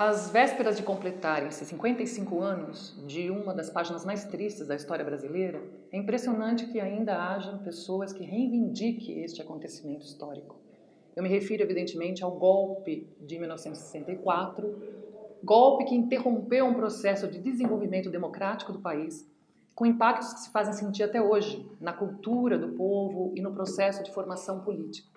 Às vésperas de completarem-se 55 anos de uma das páginas mais tristes da história brasileira, é impressionante que ainda hajam pessoas que reivindiquem este acontecimento histórico. Eu me refiro, evidentemente, ao golpe de 1964, golpe que interrompeu um processo de desenvolvimento democrático do país, com impactos que se fazem sentir até hoje na cultura do povo e no processo de formação política.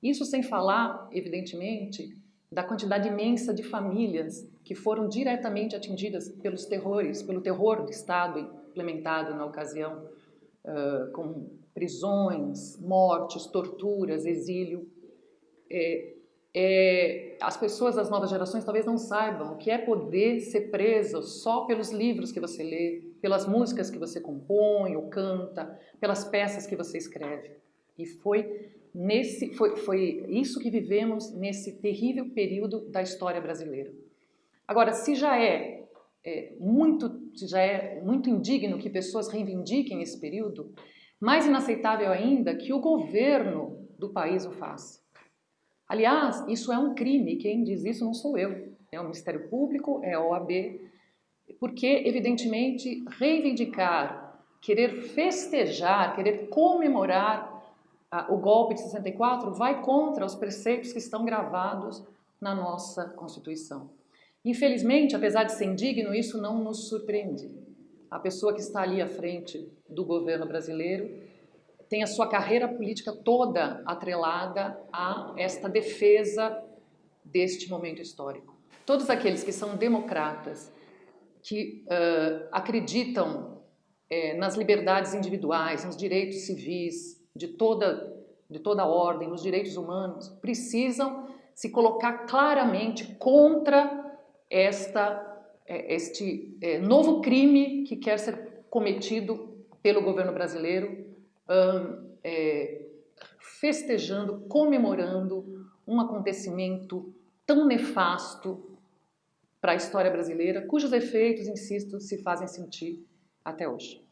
Isso sem falar, evidentemente, da quantidade imensa de famílias que foram diretamente atingidas pelos terrores, pelo terror do Estado implementado na ocasião, uh, com prisões, mortes, torturas, exílio. É, é, as pessoas das novas gerações talvez não saibam o que é poder ser preso só pelos livros que você lê, pelas músicas que você compõe ou canta, pelas peças que você escreve. E foi nesse foi, foi isso que vivemos nesse terrível período da história brasileira. Agora, se já é, é muito se já é muito indigno que pessoas reivindiquem esse período, mais inaceitável ainda que o governo do país o faça. Aliás, isso é um crime, quem diz isso não sou eu, é o Ministério Público, é a OAB, porque, evidentemente, reivindicar, querer festejar, querer comemorar o golpe de 64 vai contra os preceitos que estão gravados na nossa Constituição. Infelizmente, apesar de ser indigno, isso não nos surpreende. A pessoa que está ali à frente do governo brasileiro tem a sua carreira política toda atrelada a esta defesa deste momento histórico. Todos aqueles que são democratas, que uh, acreditam nas liberdades individuais, nos direitos civis, de toda, de toda a ordem, nos direitos humanos, precisam se colocar claramente contra esta, é, este é, novo crime que quer ser cometido pelo governo brasileiro, é, festejando, comemorando um acontecimento tão nefasto para a história brasileira, cujos efeitos, insisto, se fazem sentir até hoje.